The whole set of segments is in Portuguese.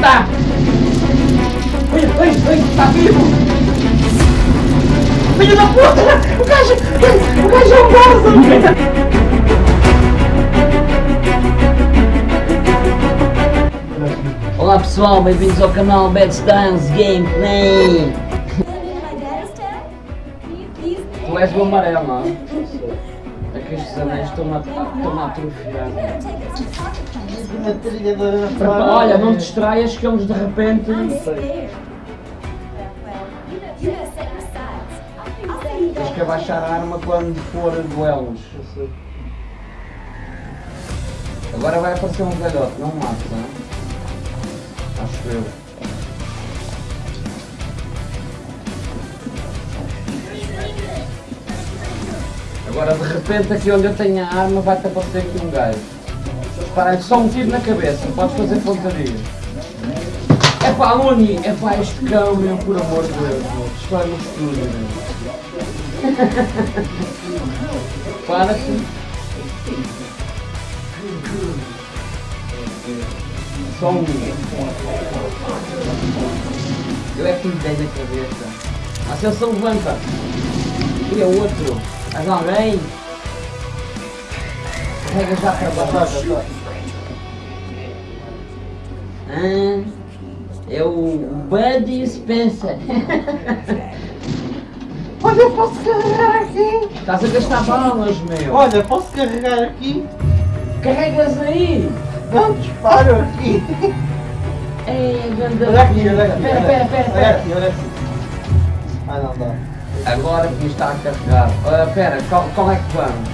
tá! Oi, oi, oi, tá vivo! Filho da puta! O gajo, o gajo é um bosta! Olá pessoal, bem-vindos ao canal Bad Stance Gameplay! Tu és o amarelo, não é? É que estes anéis estão a, estão a atrofiar. Para- Olha, não te distraias que eles de repente. Tens que abaixar a arma quando for duelos. Agora vai aparecer um velhote, não mates, não é? Acho eu. Agora de repente aqui onde eu tenho a arma vai-te aparecer aqui um gajo. Para só um tiro na cabeça, podes fazer pontaria. É pá, Luni, é pá, este cão, meu, por amor de Deus, destrói no estúdio, meu. Para-te. Só um. Eu é que me dei na cabeça. A se levanta. E é outro. Mais alguém? Carrega já para baixo. Ah, é o Buddy Spencer. Olha, posso carregar aqui! Estás a gastar balas, meu. Olha, posso carregar aqui? Carregas aí. Não, disparo aqui! Ei, ganda. Olha aqui, olha aqui! Pera, pera, pera, Olha pera. aqui, olha aqui! Ah, não dá. Agora que está a carregar. Ah, pera, qual, qual é que vamos?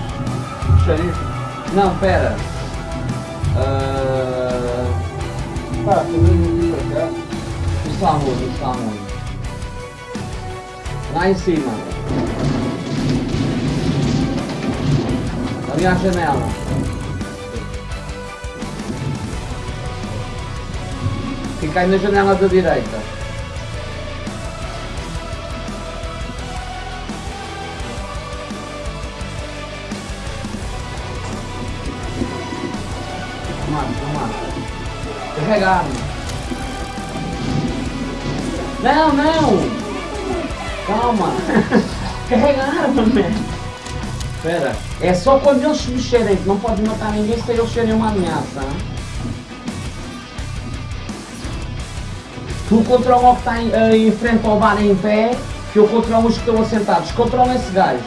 Xerife? Não, pera. Ah, Ah, vem aqui pra cá. o Samu, o Samu. Lá em cima. Ali à janela. Fica aí na janela da direita. Carrega a arma. Não, não! Calma! Carrega a arma, man! Espera, é só quando eles mexerem, que não podes matar ninguém se eles serem uma ameaça. hein? Tu controla o que está em, eh, em frente ao bar em pé, que eu controlo os que estão assentados. Controla esse gajo.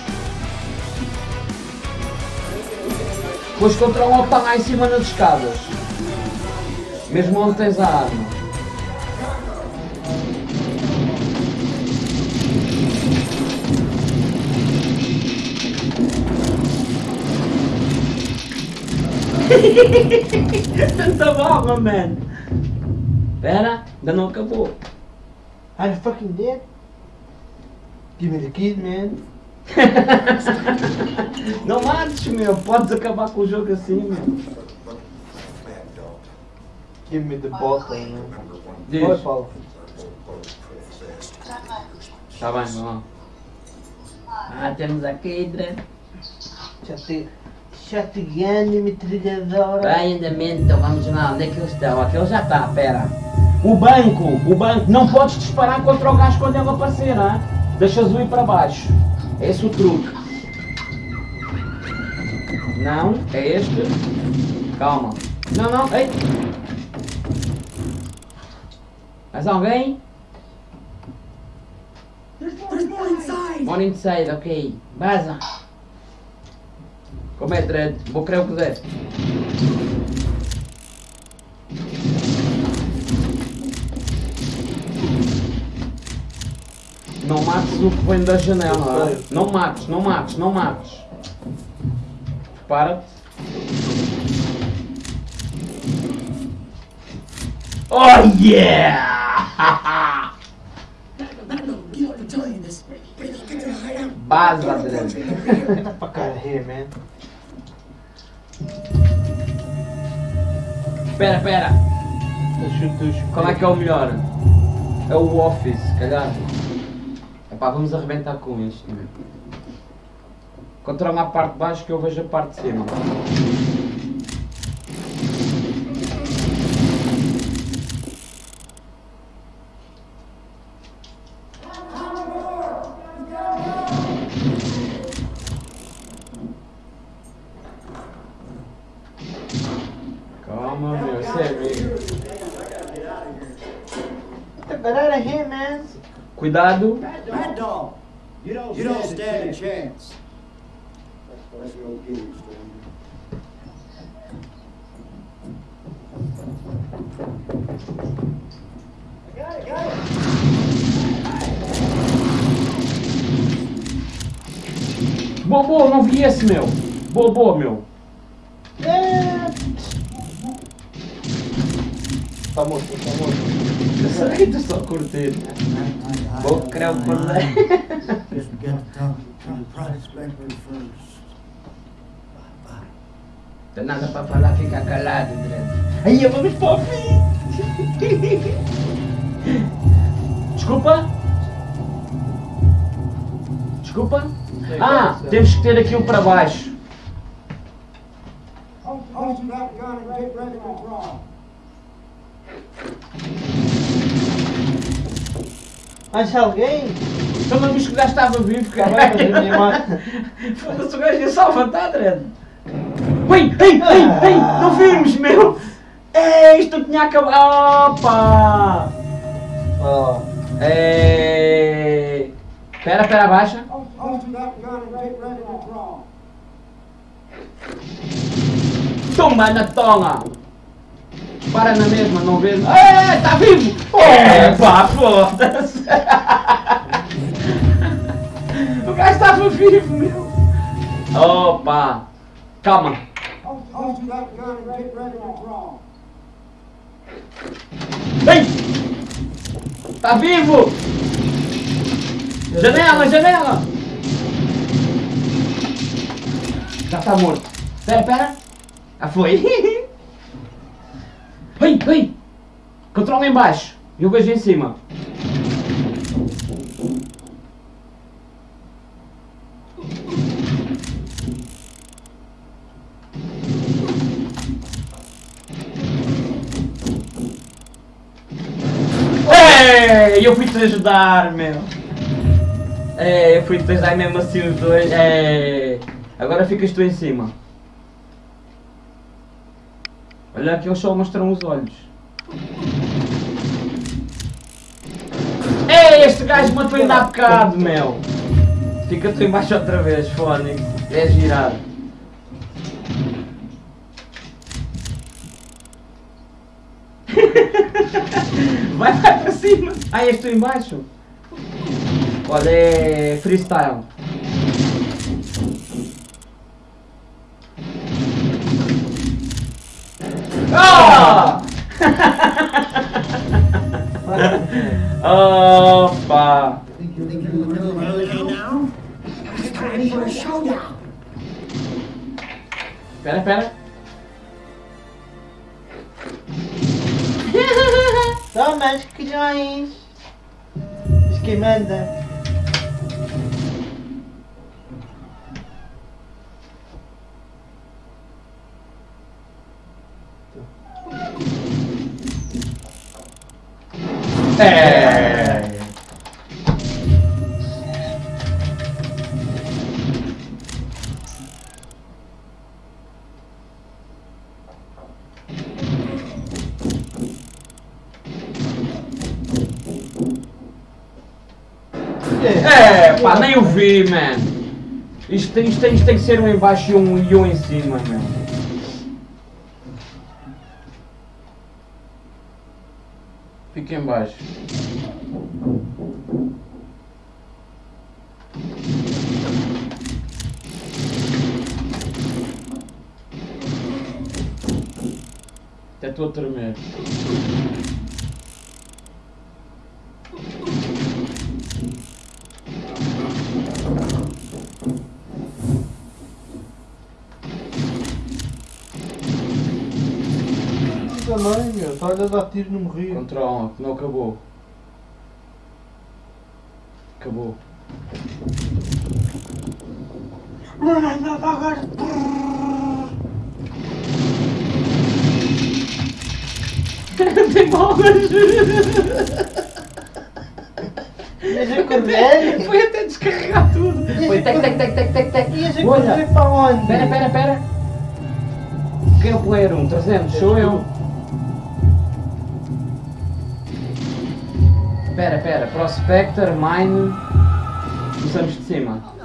Depois controla o que está lá em cima nas escadas. Mesmo onde tens a arma. Tanta bala, man! Pera, ainda não acabou. Are you fucking dead? Give me the key, man. Não mates, meu. Podes acabar com o jogo assim, meu. Give me the bottle, man. Diz. Oi, Paulo. Tá bem, vamos lá. Ah, temos aqui, Dre. Chate... Chateando, metralhadora. Vai, andamento, então vamos lá. Onde é que eles estão? Aquele já está, pera. O banco, o banco. Não podes disparar contra o gajo quando ele aparecer, hein? Deixas o ir para baixo. É esse o truque. Não, é este. Calma. Não, não, ei. Mais alguém? More inside, ok. Baza. Como é, Dredd? Vou crer o que der. Não mates o que vem da janela. Não mates, não mates, não mates. Prepara-te. Oh yeah! Baza, Dredd. Get fuck man. Eu chuto. Qual é que é o melhor? É o Office, calhar. Epá, vamos arrebentar com meu. Controla a parte de baixo que eu vejo a parte de cima. você é amigo. Get é here, man. Né? Cuidado. Bad dog. You don't, you don't stand a chance. Bobô, não vi esse, meu. Bobô, meu. É. Tá morto, tá morto. Eu sei que tu só curtir. Vou criar um cordeiro. Just get to talk to the prospector first. Tem nada para falar, fica calado, Dredd. Aí, vamos para o fim. Desculpa? Desculpa? Ah, temos que ter aqui um para baixo. Hold hold that gun and get ready to draw. Mais alguém? Não viste que já estava vivo, bem, mas a minha cara. irmã- Foda-se, o gajo ia só levantar, Dredd. Ui, ei, ei, ei, não vimos, meu. Ei, isto não tinha acabado. Opa! Oh. Ei. Pera, pera, abaixa. Hold hold that gun and get ready to draw. Tumba na tonga! Para na mesma, não vês? É, está vivo! É, pá, foda-se! O gajo estava vivo, meu! Opa! Calma! Ei! Está vivo! Janela, janela! Já está morto. Espera, espera. Ah, foi. Ei, ei! Controla em baixo. Eu vejo em cima. Ei, eu fui-te ajudar, meu. É, eu fui-te ajudar mesmo assim os dois. É, agora ficas tu em cima. Olha que eles só mostram os olhos. Ei, este gajo matou ainda há bocado, meu. Fica tu embaixo outra vez, fónico. É girar. Vai, vai para cima. Ah, és tu embaixo? Olha, é freestyle. Ah! Opa! Pera, pera. Toma, os quilhões. Diz É. É, pá, nem o vi, man. Isto, tem- isto, tem- isto tem que ser um embaixo e um, e um em cima, meu. Fica em estou a tremer. Também, meu. Está a dar tiro no morri. Controla, que não acabou. Acabou. Tem bolas! Ias a correr? Foi até descarregar tudo! Foi tec, tec, tec, tec, tec, tec. Ias a Olha! correr para onde? Pera, pera, pera! Quem é o player 1? 300? Sou eu! Pera, pera. Prospector, Mine. Começamos de cima.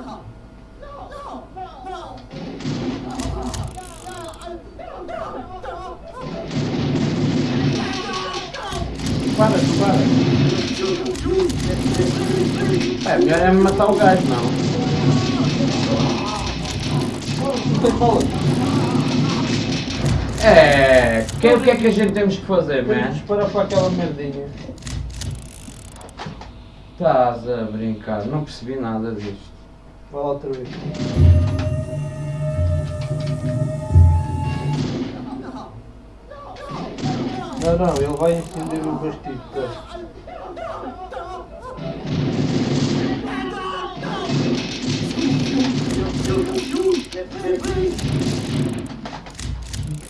É, melhor é matar o gajo, não. Não tem bala. É. Que, o que é que a gente temos que fazer, Vamos man? disparar para aquela merdinha. Estás a brincar, não percebi nada disto. Vai lá outra vez. Não, não, ele vai acender o bastido.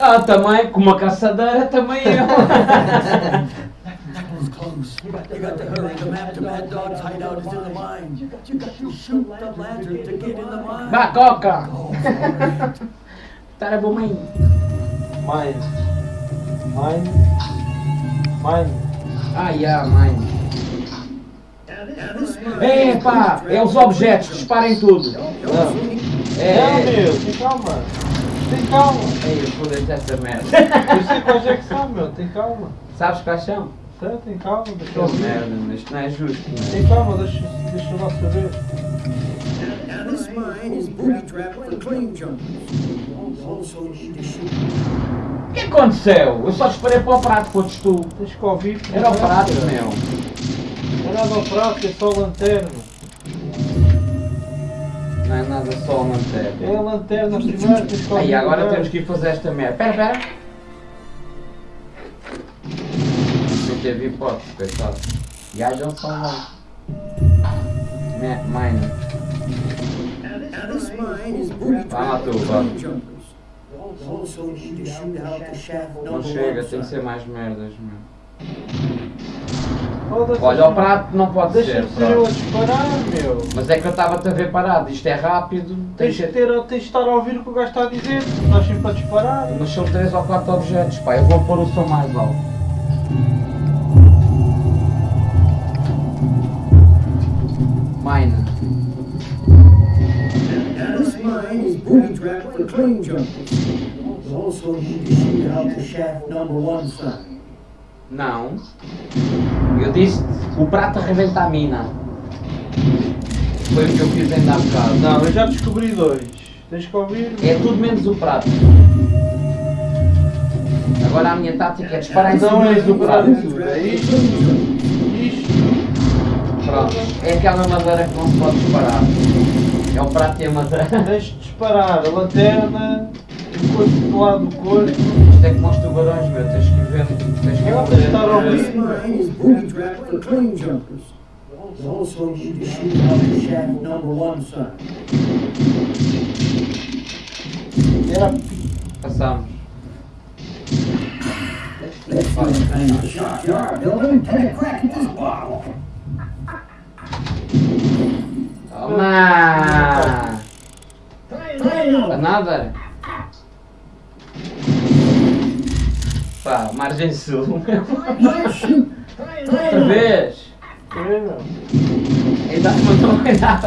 Ah, também, com uma caçadeira também eu. was close. You got to hurry. The map to Mad Dog's hideout is in the mine. You got, you got to shoot the lantern to get in the mine. Vá, coca! Oh, right. Tá bom, mãe. Mine. Mine. Mine. Ah, yeah, mãe. Mine Epá, é os objetos, disparem tudo. Não. É. Não, meu, tem calma. Tem calma. Ei, fodeste essa merda. Eu sei quais é que são, meu, tem calma. Sabes quais são? Tá, tem calma, deixa eu merda, mas isto não é justo, não é? Tem calma, deixa, deixa eu lá saber. This mine is booby trapped for clean jumpers. Also need to shoot. O que aconteceu? Eu só disparei para o prato, fodes tu. Tens que ouvir. Era o prato, meu. Não é nada ao prato, é só lanterna. Não é nada só a manter. É a lanterna primeiro, ouvir. Aí agora temos que ir fazer esta merda. Pera, pera. Não teve hipótese, coitado. Gajo é um salvão. Mine. Vai lá tu, vá. Não chega, tem que ser mais merdas, meu. Olha, o prato não pode ser, Deixa-me ser disparar, meu. Mas é que eu estava-te a ver parado, isto é rápido, tem Tens que de, ter, tens de estar a ouvir o que o gajo está a dizer. Estás sempre a disparar. Mas são 3 ou 4 objetos, pá, eu vou pôr o som mais alto. Mine. Now this mine is booby trapped for clean jumpers. You also need to shoot out the shaft number one side. Não. Eu disse o prato arrebenta a mina. Foi o que eu fiz ainda há bocado. Não, eu já descobri dois. Tens que ouvir. É tudo menos o prato. Agora a minha tática é disparar em Não cima é do do prato. É isto. Isto. Pronto. É aquela madeira que não se pode disparar. É o prato e a madeira. Tens de disparar a lanterna. O corpo do lado do corpo. É como os tubarões, meu. Tens que ver. Tens que estar ver. Booby trapped for clean jumpers. Also need to shoot out the shaft number one side. Era Passamos. Let's see what kind of shot you are building. Take a crack at this bottle. Toma! Try another. Pá, margem sul. Outra vez! É. Ainda, não, ainda,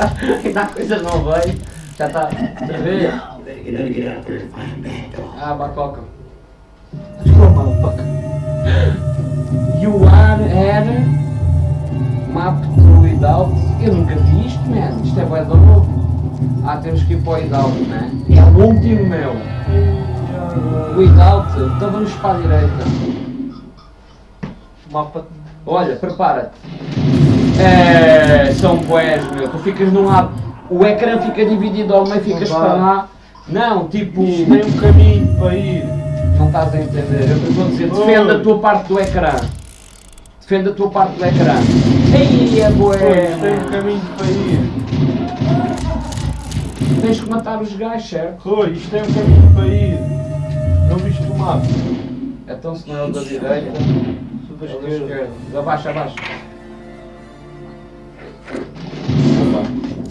ainda a coisa não veio. Já está. Outra vez. Ah, bacoca. Desculpa, motherfucker. You are air map to without. Eu nunca vi isto, man. Isto é do novo. Ah, temos que ir para o without, né? É o último meu. Without, então vamos para a direita. Mapa. Olha, prepara-te. É, são boés, meu. Tu ficas num lado, o ecrã fica dividido ao meio, ficas para lá. Não, tipo. Isto tem um caminho para ir. Não estás a entender. Eu estou a dizer, defende a tua parte do ecrã. Defende a tua parte do ecrã. Ei, é Pois, tem um boé. caminho para ir. Tens que matar os gajos, certo? Rui, isto tem um caminho para ir. Não viste o mapa? Então se não é o da direita, é o da esquerda. Abaixa, abaixa.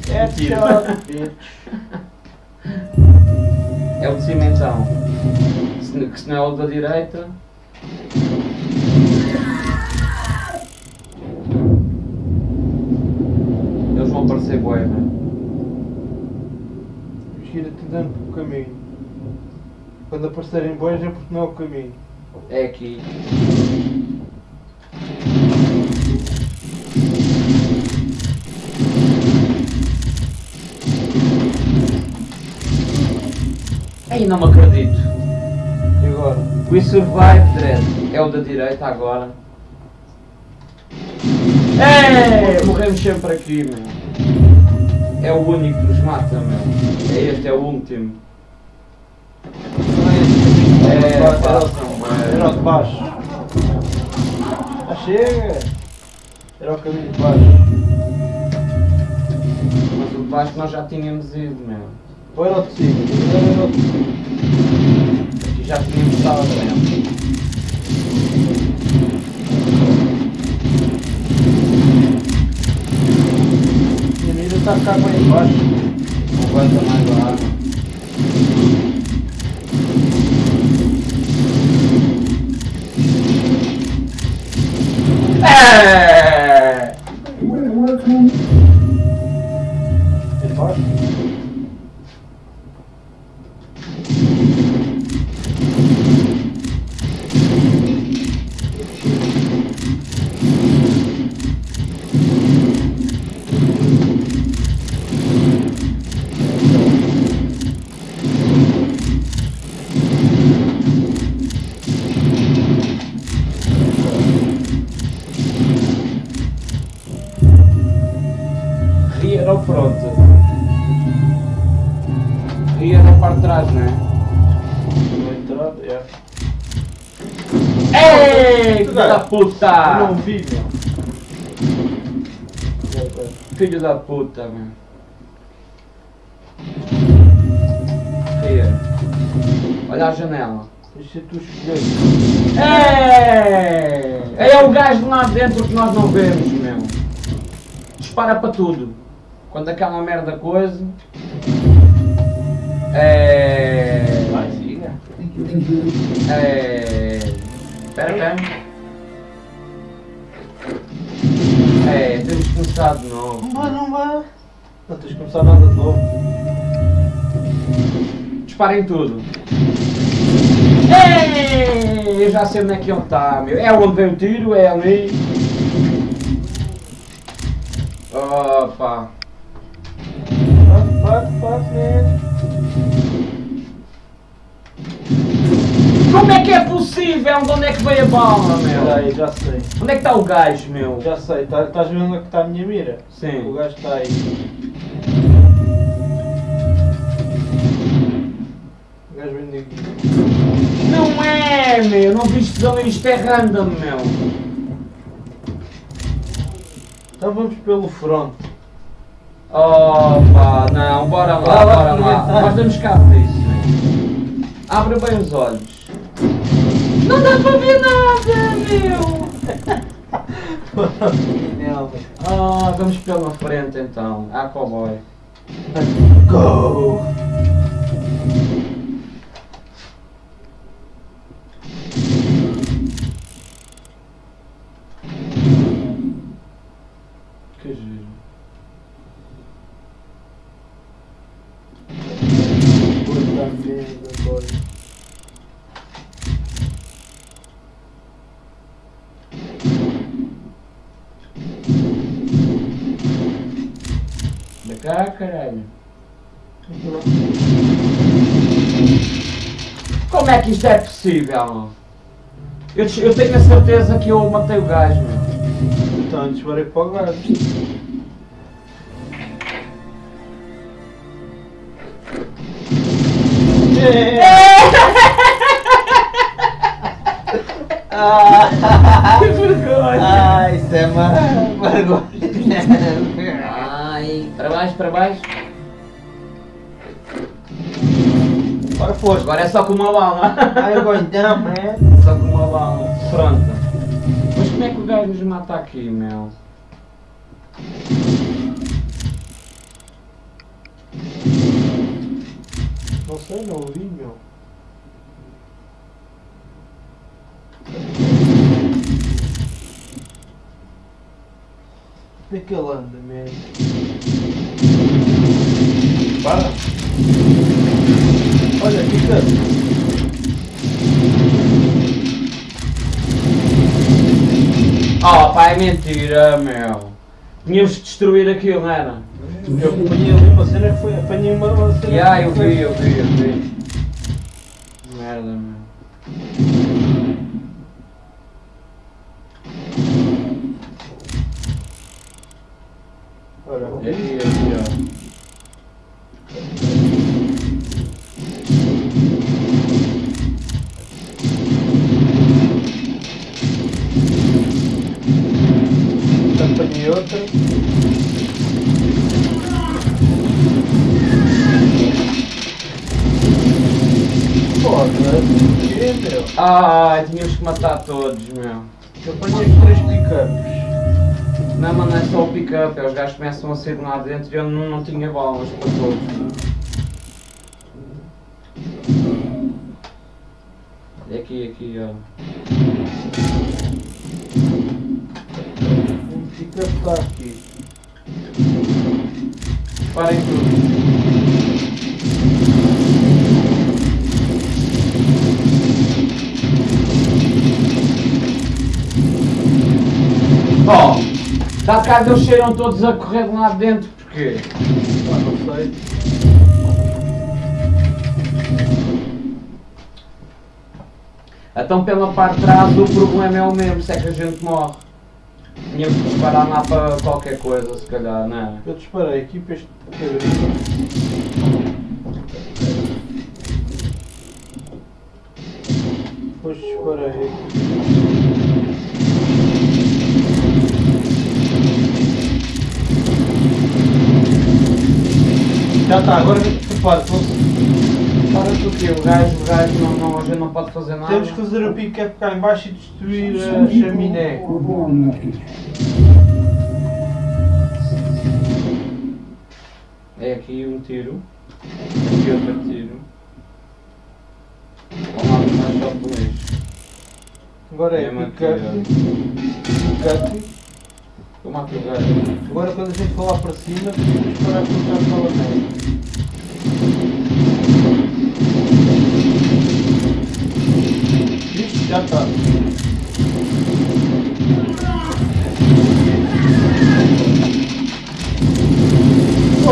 É. É o de cima então. Se, n- que se não é o da direita. aparecer boi, meu. Gira-te dando. Quando aparecerem bois é porque não é o caminho. É aqui. Ai, não me acredito. E agora? We survive, Dredd. É o da direita agora. É, morremos sempre aqui, meu. É o único que nos mata, meu. É este, é o último. Era de baixo. Ah, chega! Era o caminho de baixo. Mas o de baixo nós já tínhamos ido, meu. Ou era o de cima? Era o de cima. Aqui já tínhamos estado dentro. A mira está cá bem embaixo. Não aguenta mais a água. Ria era o fronte. Ria na parte de trás, não é? Entrar, é. Ei, filho da Eu não puta! vi, meu. É, é. Filho da puta, meu. Ria. Olha a janela. Deixa tu escolher. É! É o gajo lá dentro que nós não vemos, meu. Dispara para tudo. Quando aquela merda coisa. É. Vai, siga. É. Espera, espera. É, temos que começar de novo. Não vai, não vai. Não tens de começar nada de novo. Disparem tudo. Ei, eu já sei onde é que ele está, meu. É onde vem o tiro, é ali. Opa. Fuck, fuck, man. Como é que é possível? De onde é que veio a bala, meu? aí, já sei. Onde é que está o gajo, meu? Já sei, tá- estás vendo onde é que está a minha mira? O Sim. gajo está aí. O gajo vem daqui. Não é, meu. Não viste ali. Isto é random, meu. Então vamos pelo front. Opa, não. Bora lá, bora lá. Nós damos cabo disso, meu. Abre bem os olhos. Não dá para ver nada, meu. Ah, vamos pela frente então. Ah, cowboy. Go! Cá, caralho. Como é que isto é possível? Eu, eu tenho a certeza que eu matei o gajo, meu. Então disparei para o gajo. Que vergonha! Ah, isso é uma vergonha. Baixo, para baixo. Agora foste. Agora é só com uma bala. Going down, man. Só com uma bala. Pronto. Mas como é que o gajo nos mata aqui, meu? Não sei, não ouvi, meu. Onde é que ele anda, man? Para. Olha, fica. Oh pá, é mentira, meu. Tínhamos de destruir aquilo, não era? Eu apanhei ali uma cena que foi. Apanhei uma, cena. Yeah, eu vi, eu vi, eu vi. Três pickups. Não, mas não é só o pick-up, é os gajos começam a sair de lá dentro e eu não, não tinha bolas para todos. Olha aqui, aqui, ó. Um pickup está aqui. Parem tudo. Bom, de cá eles cheiram todos a correr de lá de dentro, porquê? Ah, não sei. Então pela parte de trás o problema é o mesmo, se é que a gente morre. Tínhamos que disparar lá para qualquer coisa, se calhar, não é? Eu disparei aqui para este. Depois disparei aqui. Já está, agora prepara Para tu que o gajo, o gajo não, não, a gente não pode fazer nada. Temos que fazer o pick-up cá em baixo e destruir a chaminé. É aqui um tiro. Aqui outro tiro. Vamos lá, mais só dois. Agora é aqui, pick-up. Pick-up. O. Agora quando a gente for lá para cima, disparar com o carro para lá dentro. Isto já está.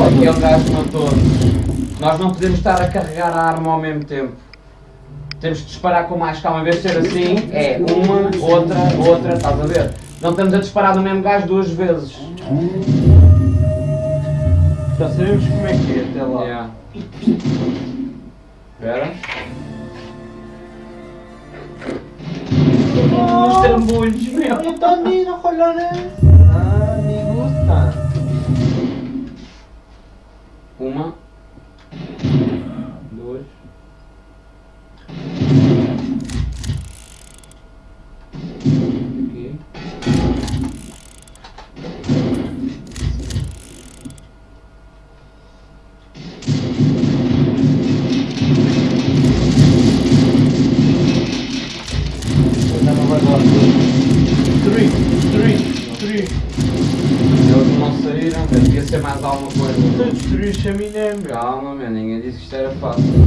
Aqui é um gajo matou-nos. Nós não podemos estar a carregar a arma ao mesmo tempo. Temos que disparar com mais calma. Em vez de ser assim, é uma, outra, outra, estás a ver? Não estamos a disparar no mesmo gajo duas vezes. Já sabemos como é que é até lá. Yeah. Espera. Os trambolhos, meu. Eu também não olho Ah, me gusta. Uma. Isto era fácil.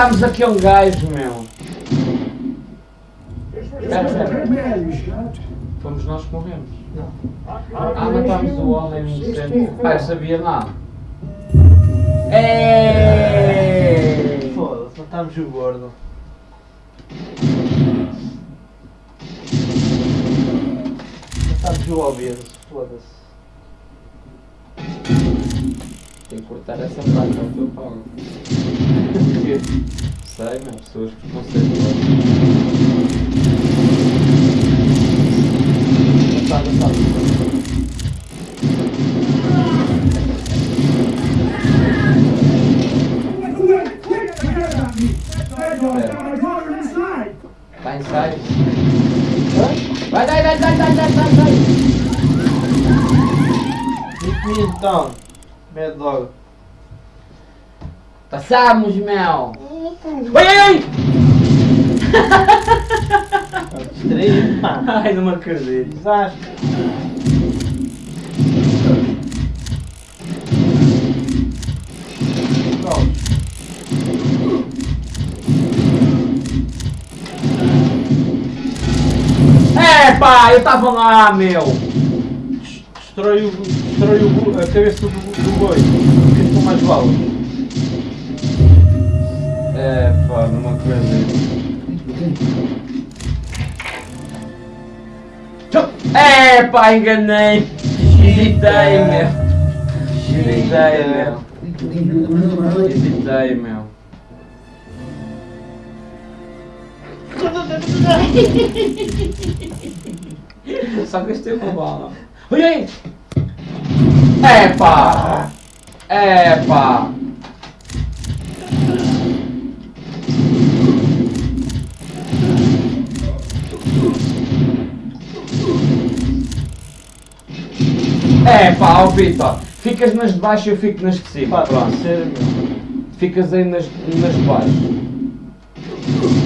Matámos aqui um gajo, meu. Espera, espera. Fomos nós que morremos. Ah, matámos o homem inocente. Ah, eu sabia nada. Ei! Foda-se, matámos o gordo. Matámos o obeso, foda-se. Tem que cortar essa parte que eu tô falando. Porque, sabe, as pessoas preconceituosas. Cortar essa luta. vai, inside. Vai, vai, vai, vai, vai, vai, vai. Hit me down. Mad Dog. Passamos, meu. Oi, oi, oi. Distraído, pá. Ai, não me acredito. Desastre. Pronto. É, pá, eu tava lá, meu. Destrói, o, destrói o, a cabeça do, do boi. Fica com mais balas. É, pá, não me acredito. É, pá, enganei. Hesitei, meu. Hesitei, meu. Hesitei, meu. Só gastei uma bala. Oi, oi! Epa! Epa! Epa, ó Vitor! Ficas nas de baixo e eu fico nas de cima. Pá, Pronto. sério. Ficas aí nas, nas de baixo.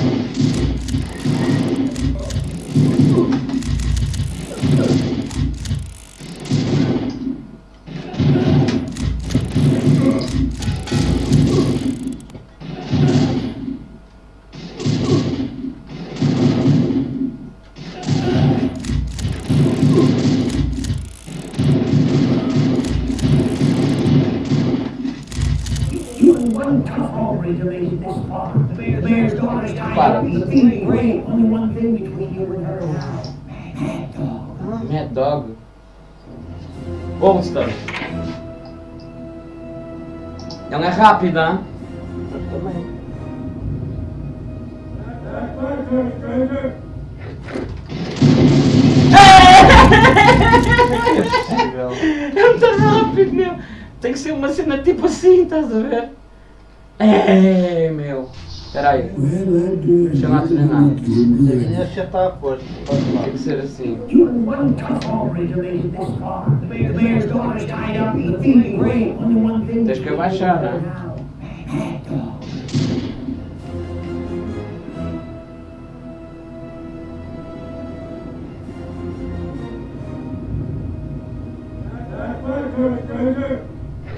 Ela é rápida, hein? Mas também. É. É muito rápido, meu. Tem que ser uma cena tipo assim, estás a ver? É, meu. Espera aí. Deixa eu lá treinar. A minha já está a. Pode Tem que ser assim. Tens que abaixar, né?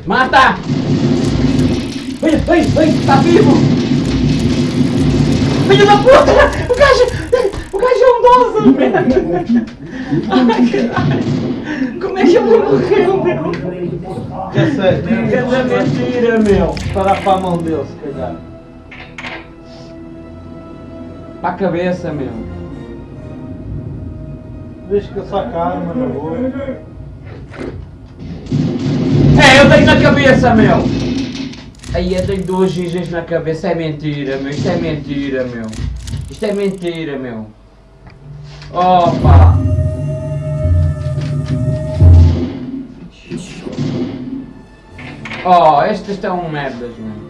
Mata! Oi, oi, oi, tá vivo! Filho da puta! O gajo! O gajo é um merda! Ai, caralho! Como é que ele morreu, meu? Operator made it this far. Já sei. Que mentira, meu! Parar para a mão dele, se calhar. Para a cabeça, meu! Deixa que eu saque a arma na boa. É, eu tenho na cabeça, meu! Aí eu tenho duas gigas na cabeça, é mentira, meu! Isto é mentira, meu! Isto é mentira, meu! Opa! Oh, estas estão merdas, meu!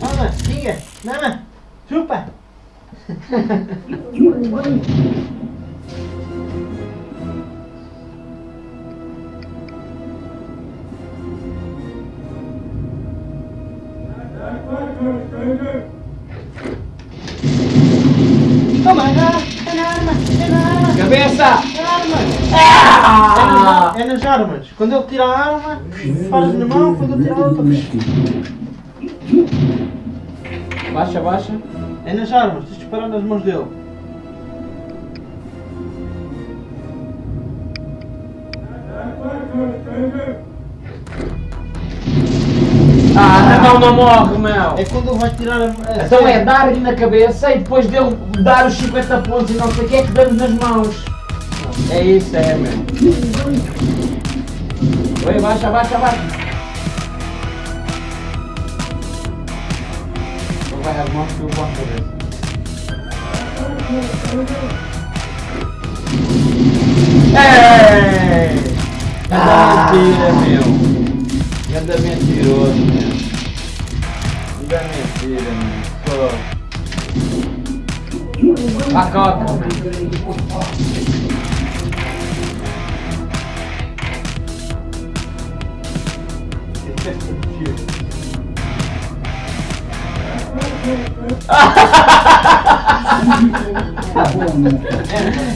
Mama, diga. Mama, chupa. Toma, é na, é na arma, é na arma, Cabeça! é na arma. Ah! É, na- é nas armas. Quando ele tira a arma, paras na mão, quando ele tira a outra. Baixa, baixa. É nas armas, tens de disparar nas mãos dele. Ah, não, não morre, meu! É quando ele vai tirar a. a Então é dar-lhe na cabeça e depois dele dar os 50 pontos e não sei o que é que damos nas mãos. É isso, é, meu. Oi, baixa, baixa, baixa. Vai às mãos que eu a cabeça. Ei! Ah, mentira, meu. Ganda mentiroso, meu. Ganda mentira, meu. Pô. Pacoca, mano.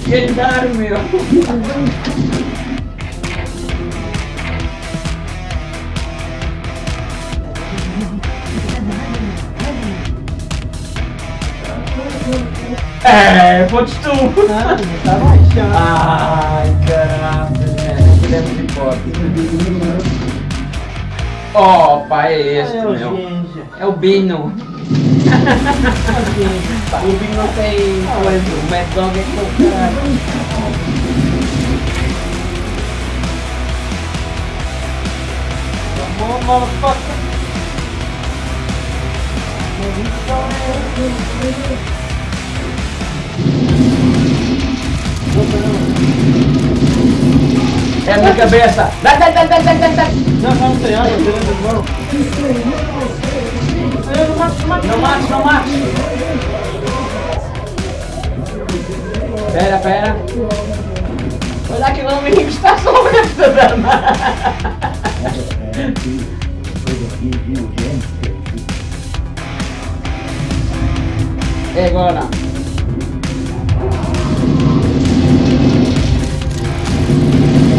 Ganhar, meu. É, foste tu. Não, está baixando. Ai, caramba, mano. Tivemos hipótese. Opa, é este, É o meu. Ginja. É o Bino. É o Bino tem coisa. O Mad Dog é que é o caralho. Come on, motherfucker. É na cabeça. Dai, dai, dai, dai, dai, dai, dai. Não, não tem água, tem água de mão. Não mates, não mates. Pera, pera. Olha aquele que está sobre esta dama. É agora.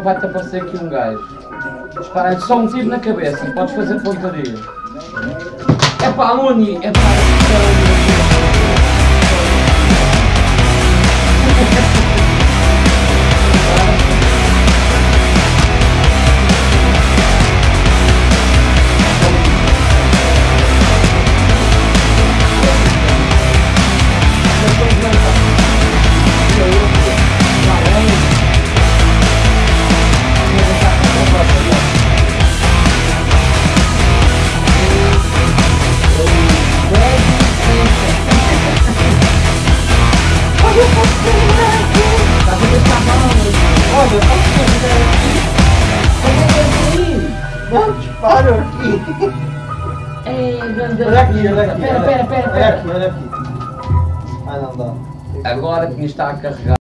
arma vai-te aparecer aqui um gajo. Dispara-lhe só um tiro na cabeça, podes fazer pontaria. É pá, Uni, é pá. Não, Olha aqui, olha aqui. Pera, pera, pera, Olha pera. aqui, olha aqui. Ah, não dá. Agora que me está a carregar.